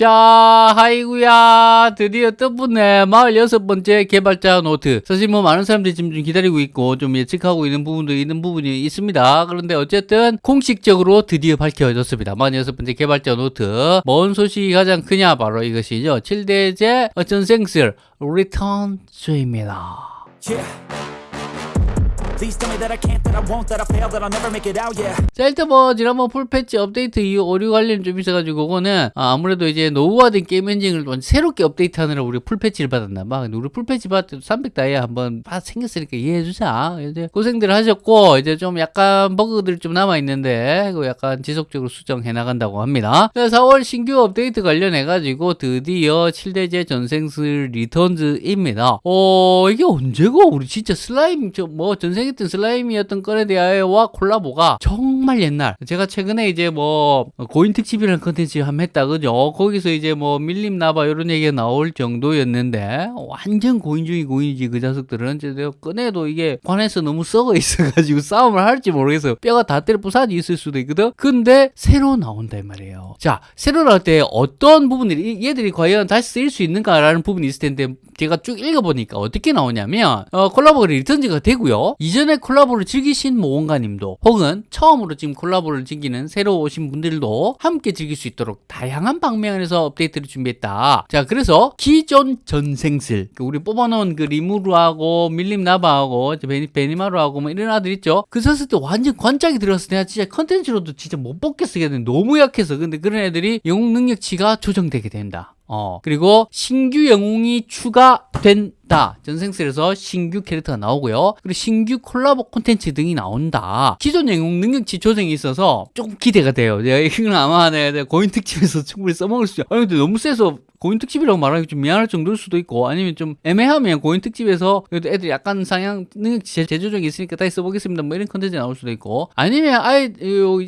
자, 하이구야. 드디어 떴붓네. 46번째 개발자 노트. 사실 뭐 많은 사람들이 지금 좀 기다리고 있고 좀 예측하고 있는 부분도 있는 부분이 있습니다. 그런데 어쨌든 공식적으로 드디어 밝혀졌습니다. 46번째 개발자 노트. 뭔 소식이 가장 크냐? 바로 이것이죠. 7대죄 전생슬 Returns입니다. Yeah. 자 일단 뭐 지난번 full패치 업데이트 이후 오류 관련 좀 있어가지고 그거는 아, 아무래도 이제 노후화된 게임 엔진을 좀 새롭게 업데이트하느라 우리 full패치를 받았나 봐. 근데 우리 full패치 받을 때 300 다이아 한번 다 생겼으니까 이해해주자. 이제 고생들 하셨고 이제 좀 약간 버그들 좀 남아있는데 그 약간 지속적으로 수정해 나간다고 합니다. 4월 신규 업데이트 관련해가지고 드디어 7대죄 전생슬 Returns입니다. 어 이게 언제고? 우리 진짜 슬라임 저 뭐 전생 했던 슬라임이었던 건에 대하여와 콜라보가 정말 옛날. 제가 최근에 이제 뭐 고인 특집이라는 컨텐츠 한번 했다 그죠? 거기서 이제 뭐 밀림 나바 이런 얘기가 나올 정도였는데 완전 고인 중이 고인이지 그 자석들은. 이제 내가 꺼내도 이게 관에서 너무 썩어 있어가지고 싸움을 할지 모르겠어요. 뼈가 다 때려 부사지 있을 수도 있거든. 근데 새로 나온다 이 말이에요. 자 새로 나올 때 어떤 부분들이 얘들이 과연 다시 쓰일 수 있는가라는 부분이 있을 텐데 제가 쭉 읽어보니까 어떻게 나오냐면 어, 콜라보가 Returns가 되고요. 이전에 콜라보를 즐기신 모험가님도 혹은 처음으로 지금 콜라보를 즐기는 새로 오신 분들도 함께 즐길 수 있도록 다양한 방면에서 업데이트를 준비했다. 자 그래서 기존 전생슬 그 우리 뽑아놓은 그 리무르하고 밀림 나바하고 베니, 베니마루하고 뭐 이런 아들 있죠? 그 썼을 때 완전 관짝이 들어서 내가 진짜 컨텐츠로도 진짜 못 뽑겠어 너무 약해서. 근데 그런 애들이 영웅 능력치가 조정되게 된다 어, 그리고 신규 영웅이 추가된다. 전생슬에서 신규 캐릭터가 나오고요. 그리고 신규 콜라보 콘텐츠 등이 나온다. 기존 영웅 능력치 조정이 있어서 조금 기대가 돼요. 내가 이건 아마 내가 고인 특집에서 충분히 써먹을 수 있어. 아니, 근데 너무 세서 고인 특집이라고 말하기 좀 미안할 정도일 수도 있고 아니면 좀 애매하면 고인 특집에서 그래도 애들 약간 상향 능력치 재조정이 있으니까 다시 써보겠습니다. 뭐 이런 컨텐츠 나올 수도 있고. 아니면 아예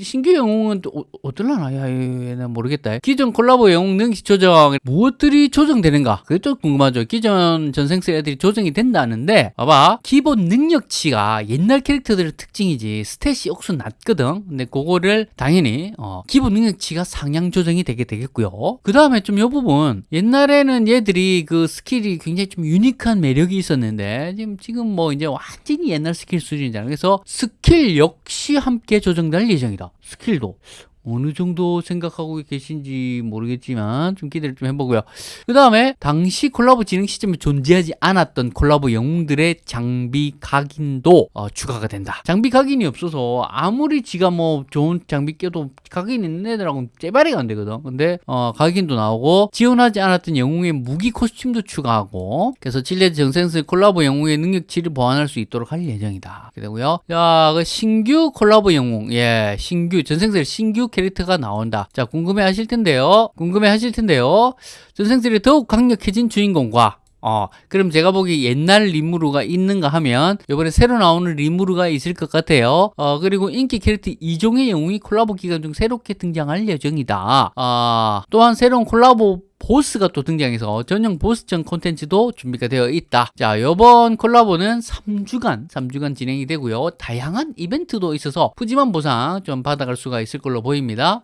신규 영웅은 또 어, 뜰라나? 야, 얘는 모르겠다. 기존 콜라보 영웅 능력치 조정 무엇들이 조정되는가? 그게 좀 궁금하죠. 기존 전생슬 애들이 조정이 된다는데 봐봐. 기본 능력치가 옛날 캐릭터들의 특징이지 스탯이 억수 낮거든. 근데 그거를 당연히 어, 기본 능력치가 상향 조정이 되게 되겠고요. 그 다음에 좀이 부분 옛날에는 얘들이 그 스킬이 굉장히 좀 유니크한 매력이 있었는데 지금 지금 뭐 이제 완전히 옛날 스킬 수준이잖아요. 그래서 스킬 역시 함께 조정될 예정이다. 스킬도 어느 정도 생각하고 계신지 모르겠지만 좀 기대를 좀 해보고요. 그 다음에 당시 콜라보 진행 시점에 존재하지 않았던 콜라보 영웅들의 장비 각인도 어, 추가가 된다. 장비 각인이 없어서 아무리 지가 뭐 좋은 장비 껴도 각인 있는 애들하고는 째바리가 안 되거든. 근데 어, 각인도 나오고 지원하지 않았던 영웅의 무기 코스튬도 추가하고 그래서 칠레 정생스 콜라보 영웅의 능력치를 보완할 수 있도록 할 예정이다. 그리고요. 자, 그 신규 콜라보 영웅, 예, 신규 전생스 신규 캐릭터가 나온다. 자, 궁금해 하실 텐데요. 궁금해 하실 텐데요. 전생들이 더욱 강력해진 주인공과 어, 그럼 제가 보기 옛날 리무르가 있는가 하면 이번에 새로 나오는 리무르가 있을 것 같아요. 어, 그리고 인기 캐릭터 이종의 영웅이 콜라보 기간 중 새롭게 등장할 예정이다. 어, 또한 새로운 콜라보 보스가 또 등장해서 전용 보스전 콘텐츠도 준비가 되어 있다. 자, 이번 콜라보는 3주간, 3주간 진행이 되고요. 다양한 이벤트도 있어서 푸짐한 보상 좀 받아갈 수가 있을 걸로 보입니다.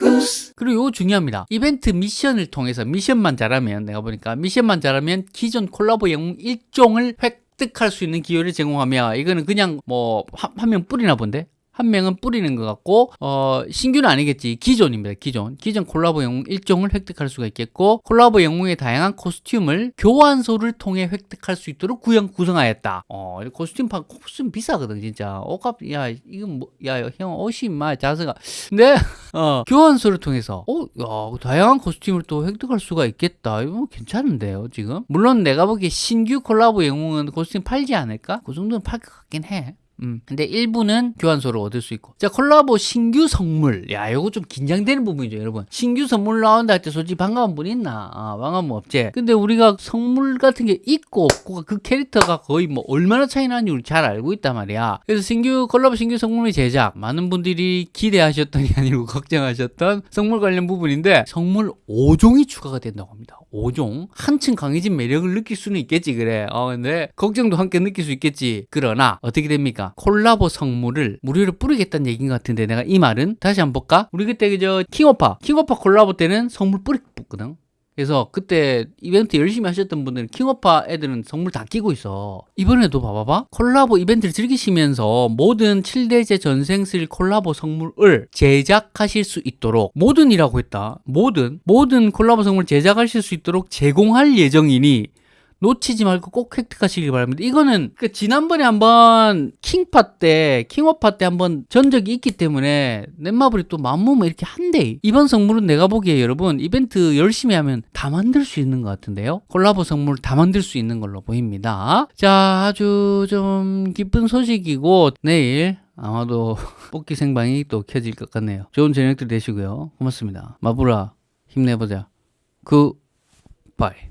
그리고 중요합니다. 이벤트 미션을 통해서 미션만 잘하면 내가 보니까 미션만 잘하면 기존 콜라보 영웅 1종을 획득할 수 있는 기회를 제공하며 이거는 그냥 뭐한명 뿌리나 본데 한 명은 뿌리는 것 같고 어, 신규는 아니겠지. 기존입니다 기존. 기존 콜라보 영웅 일종을 획득할 수가 있겠고 콜라보 영웅의 다양한 코스튬을 교환소를 통해 획득할 수 있도록 구형 구성하였다. 어, 코스튬 파 코스튬 비싸거든 진짜. 옷값 야 이건 뭐야형 옷이 마 자세가. 근데 어, 교환소를 통해서 어, 야, 다양한 코스튬을 또 획득할 수가 있겠다. 이거 괜찮은데요 지금? 물론 내가 보기에 신규 콜라보 영웅은 코스튬 팔지 않을까? 그 정도는 팔 것 같긴 해 음. 근데 일부는 교환소로 얻을 수 있고. 자 콜라보 신규 선물. 야 이거 좀 긴장되는 부분이죠 여러분. 신규 선물 나온다 할 때 솔직히 반가운 분 있나? 아, 반가운 분 없지. 근데 우리가 선물 같은 게 있고 없고 그 캐릭터가 거의 뭐 얼마나 차이 나는지 우리 잘 알고 있단 말이야. 그래서 신규 콜라보 신규 선물의 제작. 많은 분들이 기대하셨던이 아니고 걱정하셨던 선물 관련 부분인데 선물 5종이 추가가 된다고 합니다. 5종? 한층 강해진 매력을 느낄 수는 있겠지 그래. 어 근데 걱정도 함께 느낄 수 있겠지. 그러나 어떻게 됩니까 콜라보 성물을 무료로 뿌리겠다는 얘기인 것 같은데 내가 이 말은 다시 한번 볼까? 우리 그때 그저 킹오파 킹오파 콜라보 때는 성물 뿌리 뽑거든 그래서 그때 이벤트 열심히 하셨던 분들은 킹오파 애들은 선물 다 끼고 있어. 이번에도 봐봐봐. 콜라보 이벤트를 즐기시면서 모든 7대제 전생슬 콜라보 선물을 제작하실 수 있도록 모든이라고 했다. 모든 모든 콜라보 선물 제작하실 수 있도록 제공할 예정이니 놓치지 말고 꼭 획득하시길 바랍니다. 이거는 그 지난번에 한번 킹파 때 킹오파 때 한번 전적이 있기 때문에 넷마블이 또 맘먹으면 이렇게 한대. 이번 선물은 내가 보기에 여러분 이벤트 열심히 하면 다 만들 수 있는 것 같은데요. 콜라보 선물 다 만들 수 있는 걸로 보입니다. 자 아주 좀 기쁜 소식이고 내일 아마도 뽑기 생방이 또 켜질 것 같네요. 좋은 저녁들 되시고요. 고맙습니다. 마블아 힘내보자. 굿바이.